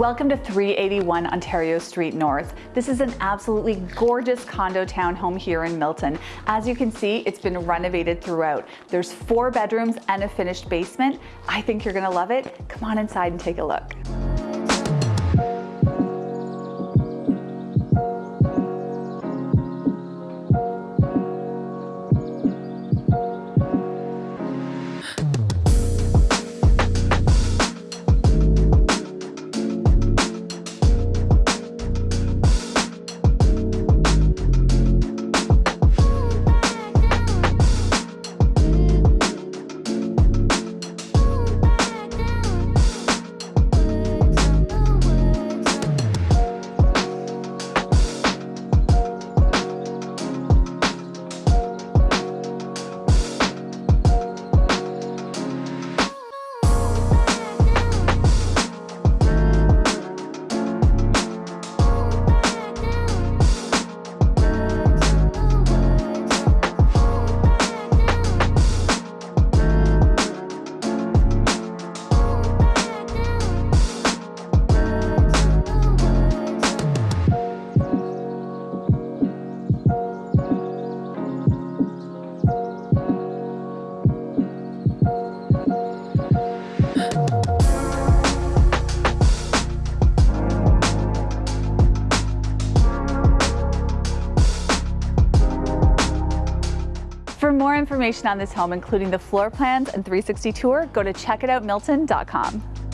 Welcome to 381 Ontario Street North. This is an absolutely gorgeous condo townhome here in Milton. As you can see, it's been renovated throughout. There's four bedrooms and a finished basement. I think you're gonna love it. Come on inside and take a look. More information on this home, including the floor plans and 360 tour, go to checkitoutmilton.com.